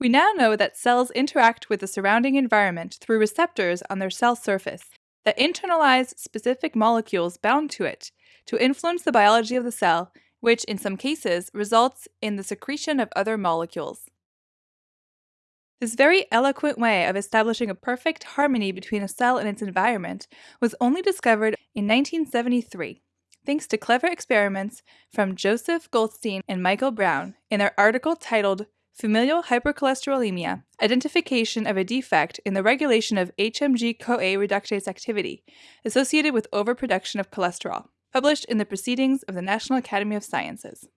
We now know that cells interact with the surrounding environment through receptors on their cell surface that internalize specific molecules bound to it to influence the biology of the cell, which in some cases results in the secretion of other molecules. This very eloquent way of establishing a perfect harmony between a cell and its environment was only discovered in 1973, thanks to clever experiments from Joseph Goldstein and Michael Brown in their article titled Familial hypercholesterolemia, identification of a defect in the regulation of HMG-CoA reductase activity associated with overproduction of cholesterol, published in the Proceedings of the National Academy of Sciences.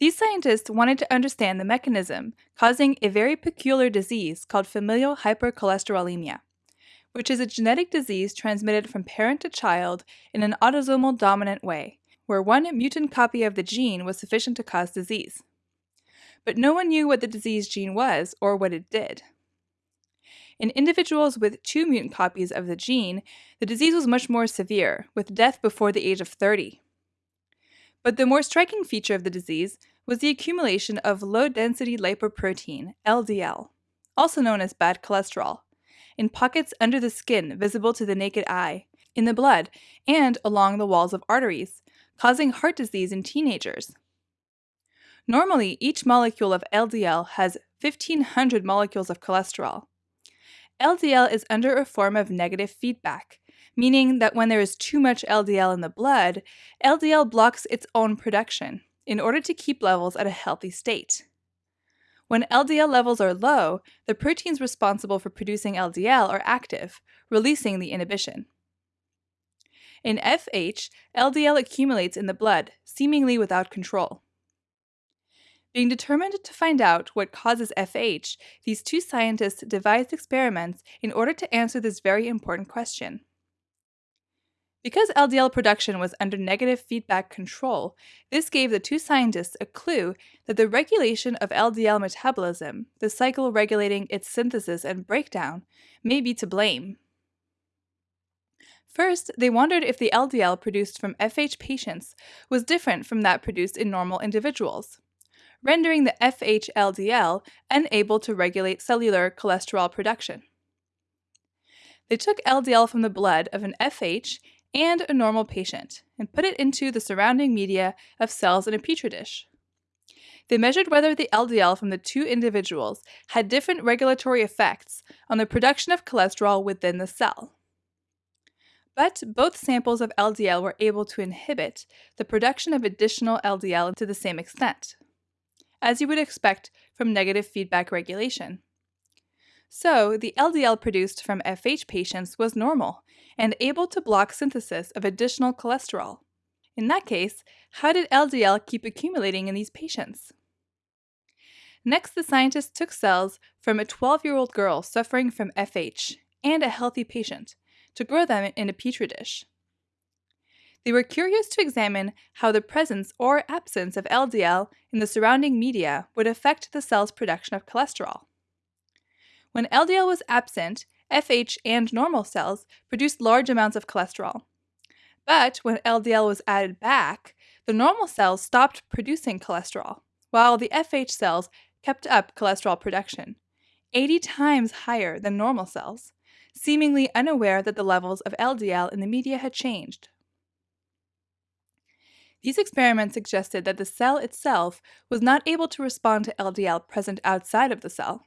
These scientists wanted to understand the mechanism causing a very peculiar disease called familial hypercholesterolemia, which is a genetic disease transmitted from parent to child in an autosomal dominant way, where one mutant copy of the gene was sufficient to cause disease but no one knew what the disease gene was or what it did. In individuals with two mutant copies of the gene, the disease was much more severe, with death before the age of 30. But the more striking feature of the disease was the accumulation of low density lipoprotein, LDL, also known as bad cholesterol, in pockets under the skin visible to the naked eye, in the blood, and along the walls of arteries, causing heart disease in teenagers, Normally, each molecule of LDL has 1500 molecules of cholesterol. LDL is under a form of negative feedback, meaning that when there is too much LDL in the blood, LDL blocks its own production in order to keep levels at a healthy state. When LDL levels are low, the proteins responsible for producing LDL are active, releasing the inhibition. In FH, LDL accumulates in the blood, seemingly without control. Being determined to find out what causes FH, these two scientists devised experiments in order to answer this very important question. Because LDL production was under negative feedback control, this gave the two scientists a clue that the regulation of LDL metabolism, the cycle regulating its synthesis and breakdown, may be to blame. First, they wondered if the LDL produced from FH patients was different from that produced in normal individuals rendering the FHLDL unable to regulate cellular cholesterol production. They took LDL from the blood of an FH and a normal patient and put it into the surrounding media of cells in a petri dish. They measured whether the LDL from the two individuals had different regulatory effects on the production of cholesterol within the cell. But both samples of LDL were able to inhibit the production of additional LDL to the same extent as you would expect from negative feedback regulation. So, the LDL produced from FH patients was normal and able to block synthesis of additional cholesterol. In that case, how did LDL keep accumulating in these patients? Next, the scientists took cells from a 12 year old girl suffering from FH and a healthy patient to grow them in a petri dish. They were curious to examine how the presence or absence of LDL in the surrounding media would affect the cell's production of cholesterol. When LDL was absent, FH and normal cells produced large amounts of cholesterol. But when LDL was added back, the normal cells stopped producing cholesterol, while the FH cells kept up cholesterol production, 80 times higher than normal cells, seemingly unaware that the levels of LDL in the media had changed. These experiments suggested that the cell itself was not able to respond to LDL present outside of the cell,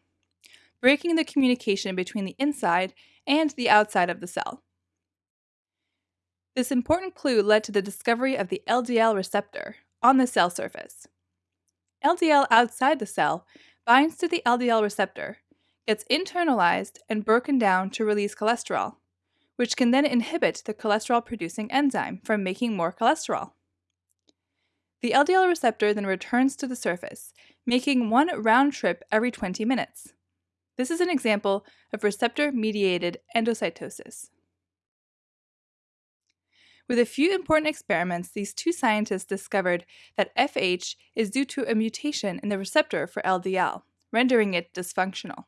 breaking the communication between the inside and the outside of the cell. This important clue led to the discovery of the LDL receptor on the cell surface. LDL outside the cell binds to the LDL receptor, gets internalized and broken down to release cholesterol, which can then inhibit the cholesterol producing enzyme from making more cholesterol. The LDL receptor then returns to the surface, making one round trip every 20 minutes. This is an example of receptor-mediated endocytosis. With a few important experiments, these two scientists discovered that FH is due to a mutation in the receptor for LDL, rendering it dysfunctional.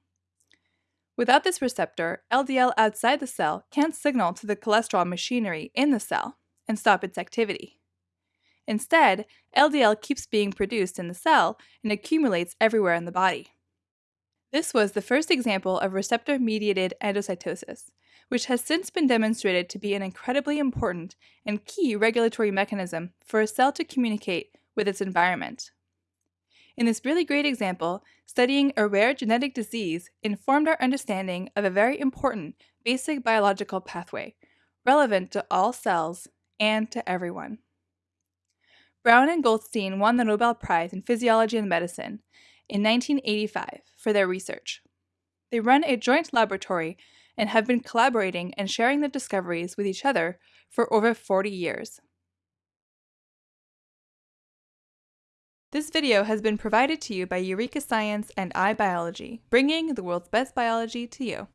Without this receptor, LDL outside the cell can't signal to the cholesterol machinery in the cell and stop its activity. Instead, LDL keeps being produced in the cell and accumulates everywhere in the body, This was the first example of receptor mediated endocytosis, which has since been demonstrated to be an incredibly important and key regulatory mechanism for a cell to communicate with its environment. In this really great example, studying a rare genetic disease informed our understanding of a very important basic biological pathway, relevant to all cells and to everyone. Brown and Goldstein won the Nobel Prize in Physiology and Medicine in 1985 for their research. They run a joint laboratory and have been collaborating and sharing their discoveries with each other for over 40 years. This video has been provided to you by Eureka Science and iBiology, bringing the world's best biology to you.